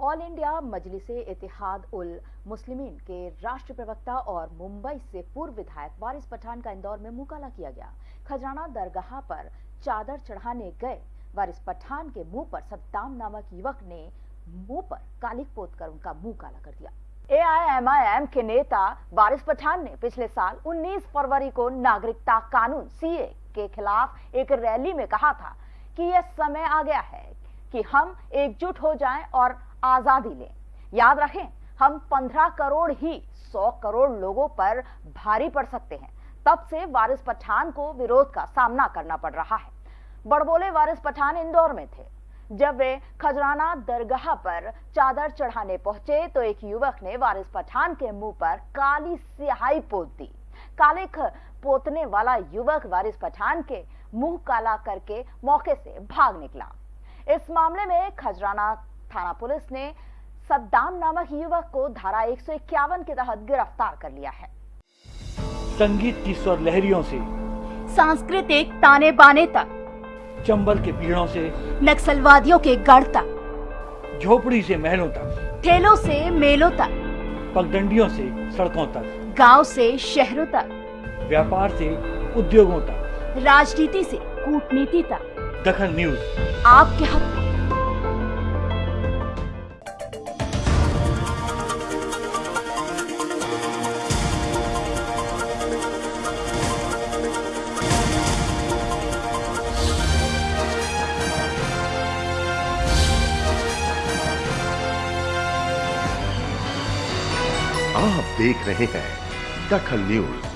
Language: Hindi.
ऑल इंडिया मजलिस इतिहाद उल मुस्लिमीन के राष्ट्रीय प्रवक्ता और मुंबई से पूर्व विधायक वारिस पठान का इंदौर में मुकाला किया गया। खजराना दरगाह पर चादर चढ़ाने गए वारिस पठान के मुँह पर सद्दाम नामक युवक ने मुँह पर कालिक पोत कर उनका मुँह काला कर दिया। एआईएमआईएम के नेता वारिस पठान ने पिछले साल 19 फरवरी को नागरिकता कानून सीए के खिलाफ एक रैली में कहा था कि यह समय आ गया है कि हम एकजुट हो जाएँ और आज़ादी लें। याद रखें, हम 15 करोड़ ही 100 करोड़ लोगों पर भारी पड़ सकते हैं। तब से वारिस पठान को विरोध का सामना करना पड़ रहा है। बड़बोले वारिस पठान इंदौर में थे। जब वे खजराना दरगाह पर चादर चढ़ाने पहुँचे तो एक युवक ने वारिस पठान के मुँह पर काली स्याही पोत दी। काले पोतने वाला युवक वारिस पठान के मुँह काला करके मौके से भाग निकला। इस मामले में खजराना थाना पुलिस ने सद्दाम नामक युवक को धारा एक सौ इक्यावन के तहत गिरफ़्तार कर लिया है। संगीत की स्वर लहरियों से सांस्कृतिक ताने बाने तक चंबल के पीड़ों से नक्सलवादियों के गढ़ तक झोपड़ी से महलों तक ठेलों से मेलों तक पगडंडियों से सड़कों तक गाँव से शहरों तक व्यापार से उद्योगों तक। राजनीति से कूटनीति तक। दखन न्यूज़। आपके हक आप देख रहे हैं दखल न्यूज़।